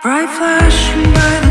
Bright flashing by the